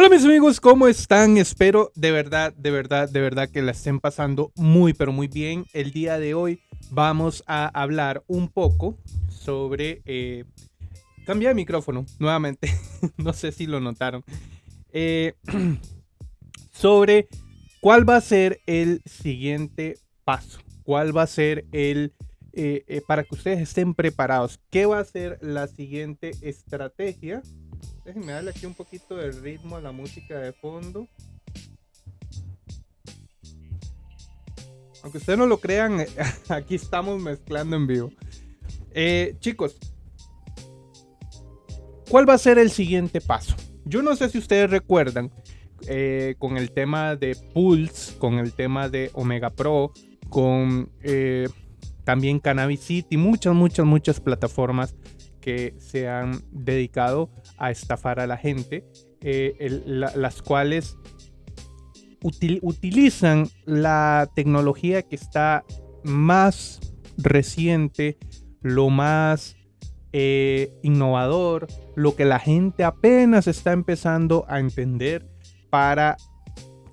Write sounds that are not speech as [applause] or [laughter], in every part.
Hola mis amigos, ¿cómo están? Espero de verdad, de verdad, de verdad que la estén pasando muy, pero muy bien. El día de hoy vamos a hablar un poco sobre... Eh, cambia de micrófono nuevamente, [laughs] no sé si lo notaron. Eh, [clears throat] sobre cuál va a ser el siguiente paso, cuál va a ser el... Eh, para que ustedes estén preparados, ¿qué va a ser la siguiente estrategia? Déjenme darle aquí un poquito de ritmo a la música de fondo. Aunque ustedes no lo crean, [laughs] aquí estamos mezclando en vivo. Eh, chicos, ¿cuál va a ser el siguiente paso? Yo no sé si ustedes recuerdan eh, con el tema de Pulse, con el tema de Omega Pro, con eh, también Cannabis City, muchas, muchas, muchas plataformas que se han dedicado a estafar a la gente, eh, las cuales utilizan la tecnología que está más reciente, lo más eh, innovador, lo que la gente apenas está empezando a entender para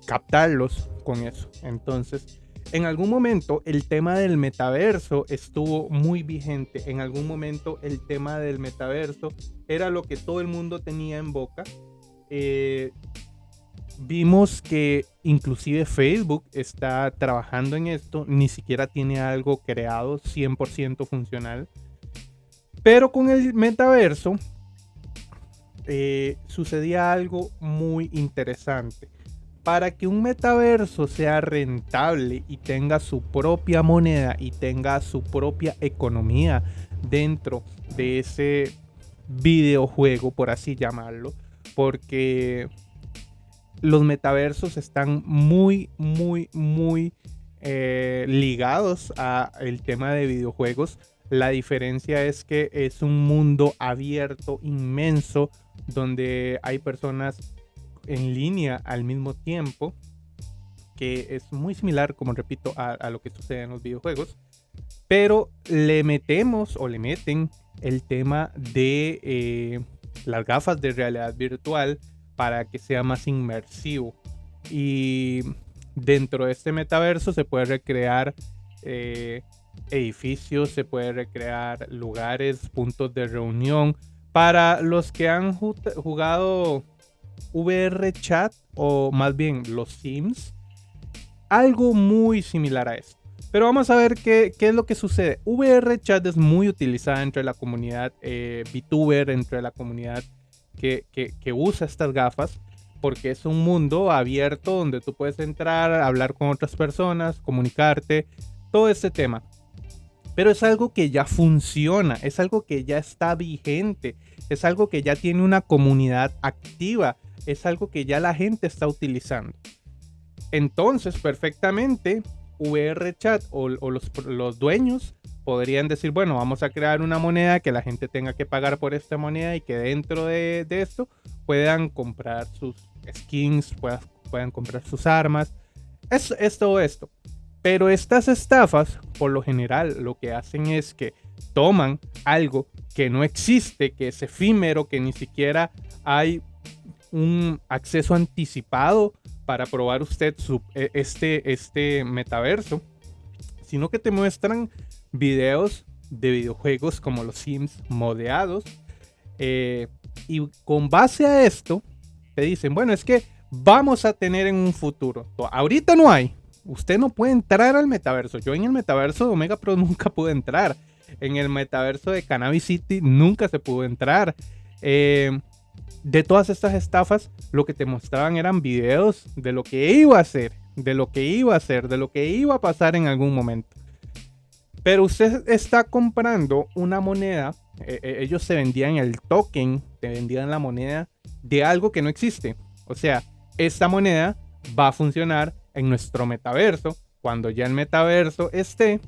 captarlos con eso. Entonces, en algún momento el tema del metaverso estuvo muy vigente. En algún momento el tema del metaverso era lo que todo el mundo tenía en boca. Eh, vimos que inclusive Facebook está trabajando en esto. Ni siquiera tiene algo creado 100% funcional. Pero con el metaverso eh, sucedía algo muy interesante para que un metaverso sea rentable y tenga su propia moneda y tenga su propia economía dentro de ese videojuego, por así llamarlo, porque los metaversos están muy, muy, muy eh, ligados al tema de videojuegos. La diferencia es que es un mundo abierto, inmenso, donde hay personas en línea al mismo tiempo, que es muy similar, como repito, a, lo que sucede en los videojuegos, pero le metemos o le meten el tema de eh, las gafas de realidad virtual para que sea más inmersivo. Y dentro de este metaverso se puede recrear eh, edificios, se puede recrear lugares, puntos de reunión. Para los que han jugado VR Chat o más bien los Sims, algo muy similar a esto. Pero vamos a ver qué, es lo que sucede. VR Chat es muy utilizada entre la comunidad eh, VTuber, entre la comunidad que, que, usa estas gafas, porque es un mundo abierto donde tú puedes entrar, hablar con otras personas, comunicarte, todo este tema. Pero es algo que ya funciona, es algo que ya está vigente, es algo que ya tiene una comunidad activa es algo que ya la gente está utilizando. Entonces, perfectamente, VRChat o, o los, dueños podrían decir, bueno, vamos a crear una moneda que la gente tenga que pagar por esta moneda y que dentro de, esto puedan comprar sus skins, puedan, puedan comprar sus armas. Es, es todo esto. Pero estas estafas, por lo general, lo que hacen es que toman algo que no existe, que es efímero, que ni siquiera hay un acceso anticipado para probar usted su, e, este, este metaverso, sino que te muestran videos de videojuegos como los Sims modeados. Eh, y con base a esto, te dicen, bueno, es que vamos a tener en un futuro. Ahorita no hay. Usted no puede entrar al metaverso. Yo en el metaverso de Omega Pro [laughs] nunca pude entrar. En el metaverso de Cannabis City nunca se pudo entrar. Eh, de todas estas estafas, lo que te mostraban eran videos de lo que iba a hacer, de lo que iba a hacer, de lo que iba a pasar en algún momento. Pero usted está comprando una moneda, eh, eh, ellos se vendían el token, te vendían la moneda de algo que no existe. O sea, esta moneda va a funcionar en nuestro metaverso. Cuando ya el metaverso esté,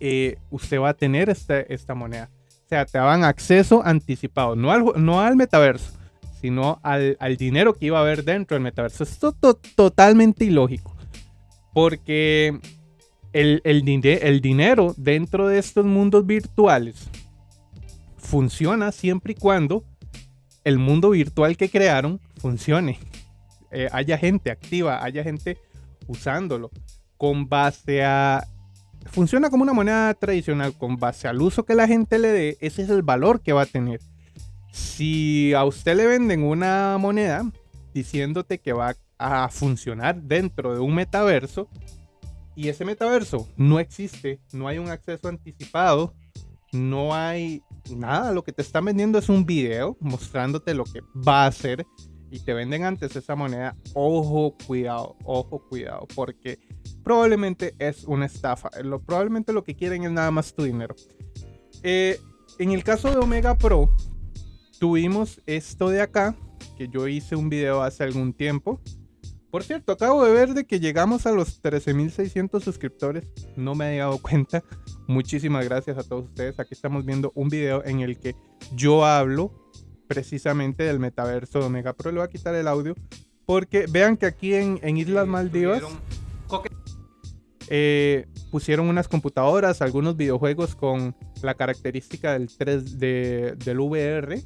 eh, usted va a tener este, esta moneda. O sea, te daban acceso anticipado, no al, no al metaverso, sino al, dinero que iba a haber dentro del metaverso. Esto es totalmente ilógico. Porque el, el dinero dentro de estos mundos virtuales funciona siempre y cuando el mundo virtual que crearon funcione. Eh, haya gente activa, haya gente usándolo con base a... Funciona como una moneda tradicional, con base al uso que la gente le dé, ese es el valor que va a tener. Si a usted le venden una moneda diciéndote que va a funcionar dentro de un metaverso y ese metaverso no existe, no hay un acceso anticipado, no hay nada, lo que te están vendiendo es un video mostrándote lo que va a hacer y te venden antes esa moneda, ojo, cuidado, ojo, cuidado, porque probablemente es una estafa. Lo, probablemente lo que quieren es nada más tu dinero. Eh, en el caso de Omega Pro, tuvimos esto de acá, que yo hice un video hace algún tiempo. Por cierto, acabo de ver de que llegamos a los 13.600 suscriptores. No me he dado cuenta. Muchísimas gracias a todos ustedes. Aquí estamos viendo un video en el que yo hablo precisamente del metaverso de Omega Pro. Le voy a quitar el audio porque vean que aquí en, Islas Maldivas eh, pusieron unas computadoras, algunos videojuegos con la característica del 3 del VR.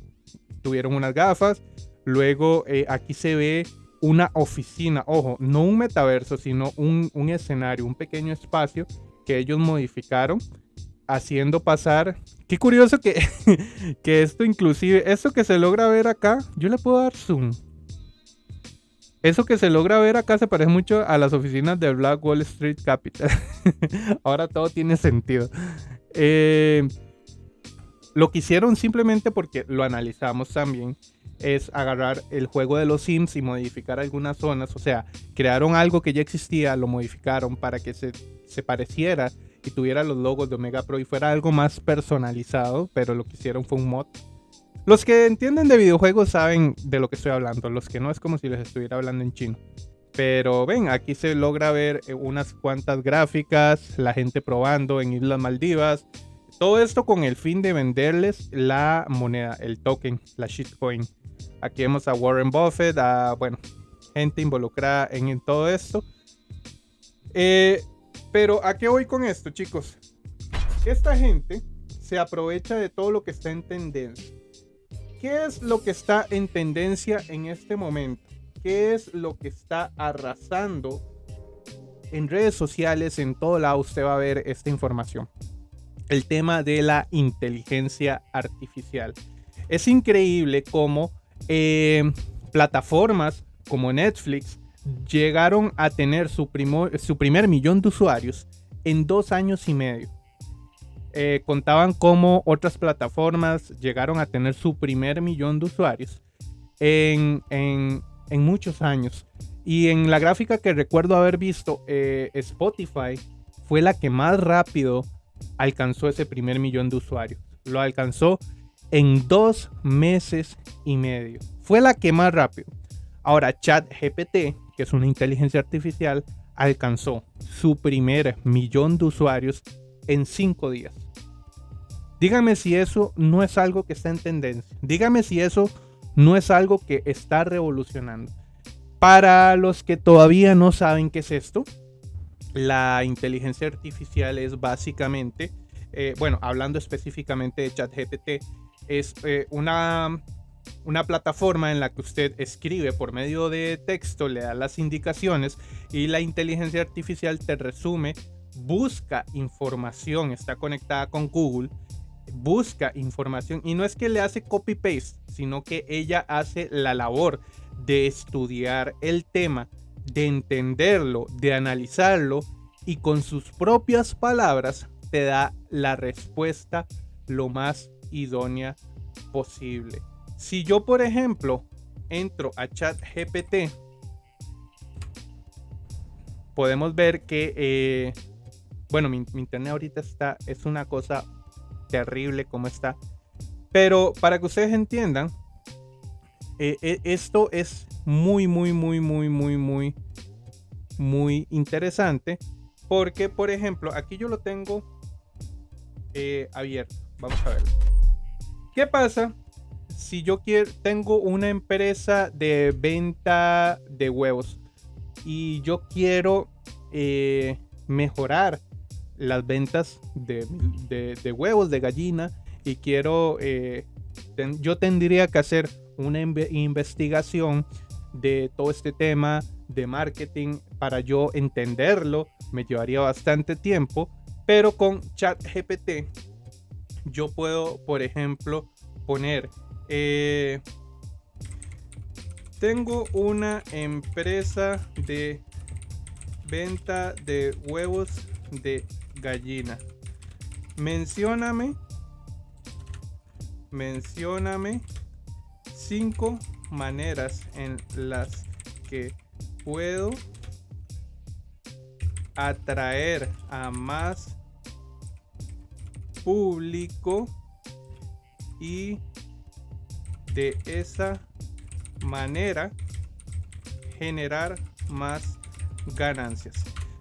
Tuvieron unas gafas. Luego eh, aquí se ve una oficina, ojo, no un metaverso, sino un, escenario, un pequeño espacio que ellos modificaron haciendo pasar. Qué curioso que, [laughs] que esto inclusive, esto que se logra ver acá, yo le puedo dar zoom. Eso que se logra ver acá se parece mucho a las oficinas de Black Wall Street Capital. [laughs] Ahora todo tiene sentido. Eh, lo que hicieron simplemente porque lo analizamos también es agarrar el juego de los Sims y modificar algunas zonas. O sea, crearon algo que ya existía, lo modificaron para que se, se pareciera y tuviera los logos de Omega Pro y fuera algo más personalizado, pero lo que hicieron fue un mod. Los que entienden de videojuegos saben de lo que estoy hablando, los que no es como si les estuviera hablando en chino. Pero ven, aquí se logra ver eh, unas cuantas gráficas, la gente probando en Islas Maldivas. Todo esto con el fin de venderles la moneda, el token, la shitcoin. Aquí vemos a Warren Buffett, a, bueno, gente involucrada en, todo esto. Eh, pero ¿a qué voy con esto, chicos? Esta gente se aprovecha de todo lo que está en tendencia. ¿Qué es lo que está en tendencia en este momento? ¿Qué es lo que está arrasando en redes sociales? En todo lado usted va a ver esta información. El tema de la inteligencia artificial. Es increíble cómo eh, plataformas como Netflix llegaron a tener su, su, primer millón de usuarios en dos años y medio. Eh, contaban como otras plataformas llegaron a tener su primer millón de usuarios en, muchos años. Y en la gráfica que recuerdo haber visto, eh, Spotify fue la que más rápido alcanzó ese primer millón de usuarios. Lo alcanzó en dos meses y medio. Fue la que más rápido. Ahora, ChatGPT, que es una inteligencia artificial, alcanzó su primer millón de usuarios en cinco días. Dígame si eso no es algo que está en tendencia. Dígame si eso no es algo que está revolucionando. Para los que todavía no saben qué es esto, la inteligencia artificial es básicamente, eh, bueno, hablando específicamente de ChatGPT, es eh, una, una plataforma en la que usted escribe por medio de texto, le da las indicaciones y la inteligencia artificial te resume, busca información, está conectada con Google, busca información y no es que le hace copy-paste, sino que ella hace la labor de estudiar el tema, de entenderlo, de analizarlo y con sus propias palabras te da la respuesta lo más idónea posible. Si yo, por ejemplo, entro a ChatGPT, podemos ver que, eh, bueno, mi, internet ahorita está, es una cosa terrible como está. Pero para que ustedes entiendan, eh, eh, esto es muy, muy, muy, muy, muy, muy, muy interesante. Porque, por ejemplo, aquí yo lo tengo abierto. Vamos a ver. ¿Qué pasa si yo quiero, tengo una empresa de venta de huevos y yo quiero eh, mejorar las ventas de, huevos de gallina y quiero, eh, yo tendría que hacer una investigación de todo este tema de marketing para yo entenderlo. Me llevaría bastante tiempo, pero con ChatGPT yo puedo, por ejemplo, poner... Eh, tengo una empresa de venta de huevos de gallina. Mencióname. Mencióname cinco maneras en las que puedo atraer a más público y de esa manera generar más ganancias.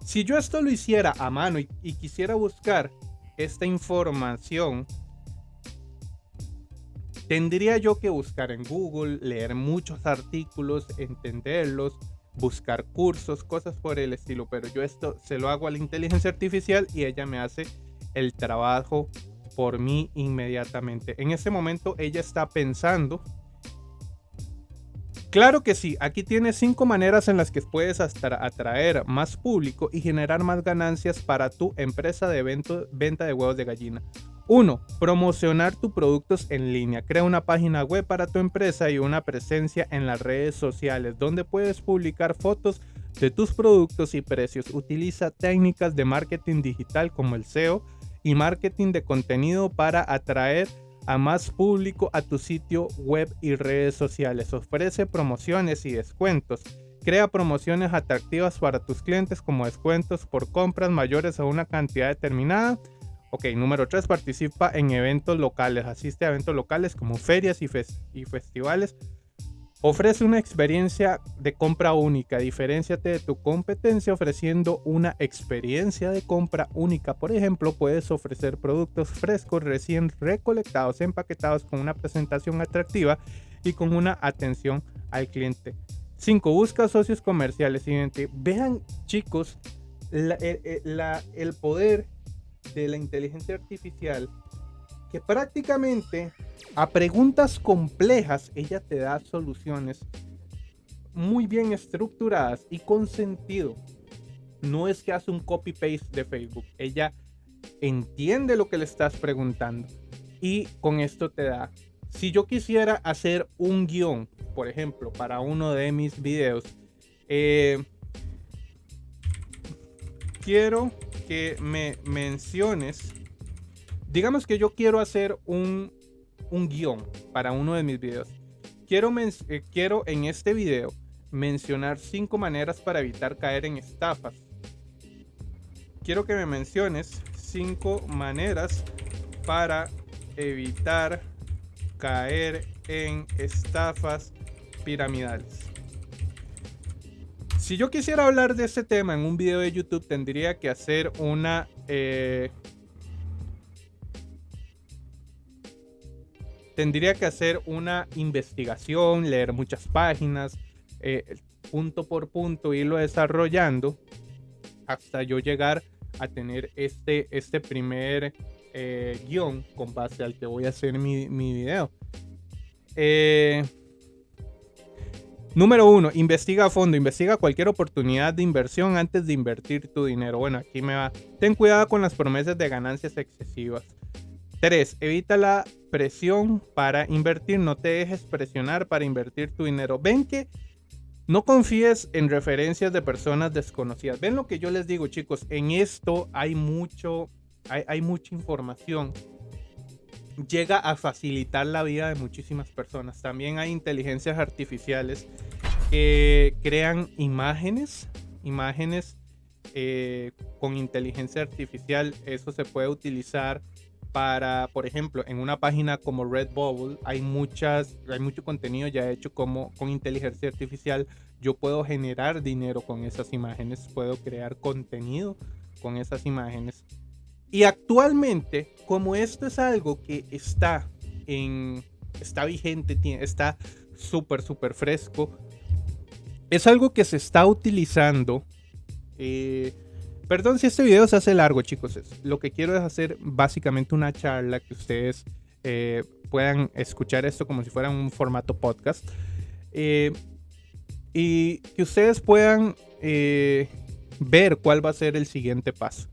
Si yo esto lo hiciera a mano y, quisiera buscar esta información, tendría yo que buscar en Google, leer muchos artículos, entenderlos, buscar cursos, cosas por el estilo. Pero yo esto se lo hago a la inteligencia artificial y ella me hace el trabajo por mí inmediatamente. En ese momento ella está pensando Claro que sí, aquí tienes cinco maneras en las que puedes atraer más público y generar más ganancias para tu empresa de venta de huevos de gallina. 1. Promocionar tus productos en línea. Crea una página web para tu empresa y una presencia en las redes sociales donde puedes publicar fotos de tus productos y precios. Utiliza técnicas de marketing digital como el SEO y marketing de contenido para atraer a más público a tu sitio web y redes sociales. Ofrece promociones y descuentos. Crea promociones atractivas para tus clientes como descuentos por compras mayores a una cantidad determinada. Ok, número 3, participa en eventos locales. Asiste a eventos locales como ferias y, y festivales Ofrece una experiencia de compra única. Diferenciate de tu competencia ofreciendo una experiencia de compra única. Por ejemplo, puedes ofrecer productos frescos recién recolectados, empaquetados con una presentación atractiva y con una atención al cliente. 5. Busca socios comerciales. Siguiente. Vean, chicos, el poder de la inteligencia artificial prácticamente a preguntas complejas ella te da soluciones muy bien estructuradas y con sentido. No es que hace un copy-paste de Facebook, ella entiende lo que le estás preguntando y con esto te da. Si yo quisiera hacer un guion, por ejemplo, para uno de mis videos, eh, quiero que me menciones digamos que yo quiero hacer un, un guion para uno de mis videos. Quiero, eh, quiero en este video mencionar cinco maneras para evitar caer en estafas. Quiero que me menciones cinco maneras para evitar caer en estafas piramidales. Si yo quisiera hablar de este tema en un video de YouTube, tendría que hacer una eh, tendría que hacer una investigación, leer muchas páginas, eh, punto por punto, irlo desarrollando hasta yo llegar a tener este, este primer eh, guion con base al que voy a hacer mi, mi video. Eh, número uno, investiga a fondo, investiga cualquier oportunidad de inversión antes de invertir tu dinero. Bueno, aquí me va. Ten cuidado con las promesas de ganancias excesivas. 3. Evita la presión para invertir. No te dejes presionar para invertir tu dinero. Ven que no confíes en referencias de personas desconocidas. Ven lo que yo les digo, chicos. En esto hay mucho, hay, mucha información. Llega a facilitar la vida de muchísimas personas. También hay inteligencias artificiales que crean imágenes, imágenes eh, con inteligencia artificial. Eso se puede utilizar para, por ejemplo, en una página como Redbubble hay muchas, hay mucho contenido ya hecho como con inteligencia artificial. Yo puedo generar dinero con esas imágenes, puedo crear contenido con esas imágenes. Y actualmente, como esto es algo que está en, está vigente, está súper, súper fresco, es algo que se está utilizando. Eh, Perdón si este video se hace largo, chicos. Lo que quiero es hacer básicamente una charla que ustedes eh, puedan escuchar esto como si fuera un formato podcast. Eh, y que ustedes puedan eh, ver cuál va a ser el siguiente paso.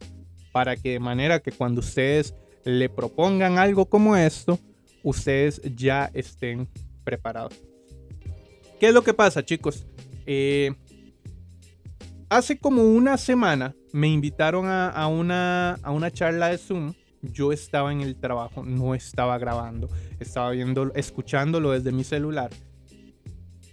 Para que de manera que cuando ustedes le propongan algo como esto, ustedes ya estén preparados. ¿Qué es lo que pasa, chicos? Hace como una semana me invitaron a, una, a una charla de Zoom yo estaba en el trabajo, no estaba grabando, estaba viendo, escuchándolo desde mi celular.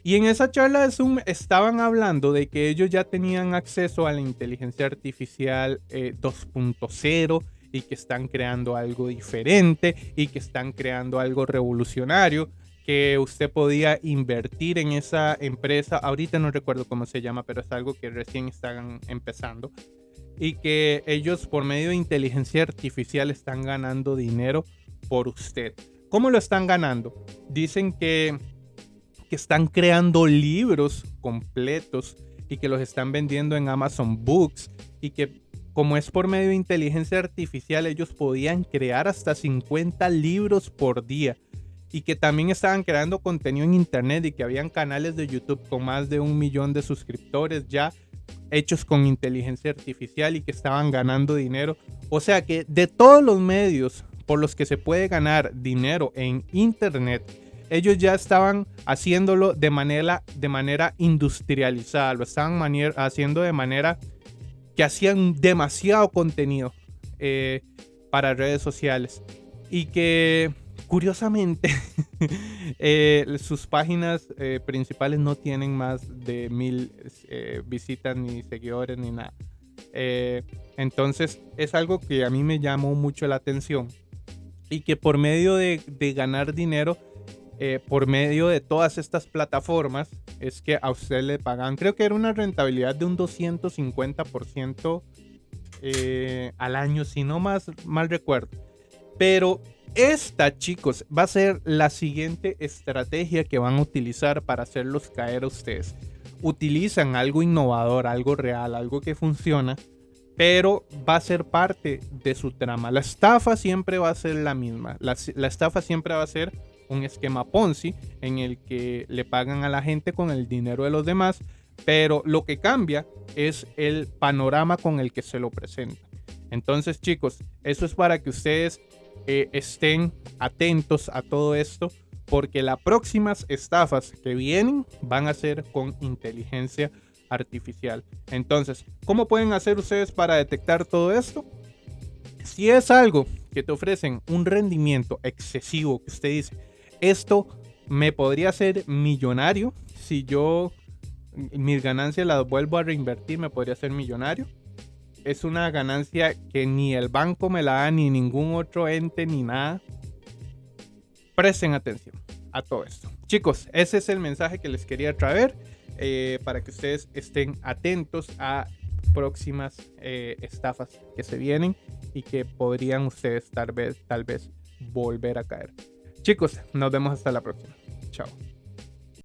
Y en esa charla de Zoom estaban hablando de que ellos ya tenían acceso a la inteligencia artificial 2.0 eh, y que están creando algo diferente y que están creando algo revolucionario, que usted podía invertir en esa empresa. Ahorita no recuerdo cómo se llama, pero es algo que recién están empezando y que ellos por medio de inteligencia artificial están ganando dinero por usted. ¿Cómo lo están ganando? Dicen que, que están creando libros completos y que los están vendiendo en Amazon Books y que como es por medio de inteligencia artificial ellos podían crear hasta 50 libros por día y que también estaban creando contenido en internet y que habían canales de YouTube con más de un millón de suscriptores ya hechos con inteligencia artificial y que estaban ganando dinero. O sea que de todos los medios por los que se puede ganar dinero en internet, ellos ya estaban haciéndolo de manera, de manera industrializada, lo estaban haciendo de manera que hacían demasiado contenido eh, para redes sociales y que Curiosamente, [laughs] eh, sus páginas eh, principales no tienen más de mil eh, visitas ni seguidores ni nada. entonces es algo que a mí me llamó mucho la atención y que por medio de, ganar dinero, por medio de todas estas plataformas, es que a usted le pagan, creo que era una rentabilidad de un 250% al año, si no más mal recuerdo. Pero esta, chicos, va a ser la siguiente estrategia que van a utilizar para hacerlos caer a ustedes. Utilizan algo innovador, algo real, algo que funciona, pero va a ser parte de su trama. La estafa siempre va a ser la misma. La, estafa siempre va a ser un esquema Ponzi en el que le pagan a la gente con el dinero de los demás, pero lo que cambia es el panorama con el que se lo presenta. Entonces, chicos, eso es para que ustedes estén atentos a todo esto porque las próximas estafas que vienen van a ser con inteligencia artificial. Entonces, ¿cómo pueden hacer ustedes para detectar todo esto? Si es algo que te ofrecen un rendimiento excesivo, que usted dice, esto me podría hacer millonario, si yo mis ganancias las vuelvo a reinvertir, me podría hacer millonario es una ganancia que ni el banco me la da, ni ningún otro ente, ni nada. Presten atención a todo esto. Chicos, ese es el mensaje que les quería traer eh, para que ustedes estén atentos a próximas eh, estafas que se vienen y que podrían ustedes tal vez, tal vez volver a caer. Chicos, nos vemos hasta la próxima. Chao.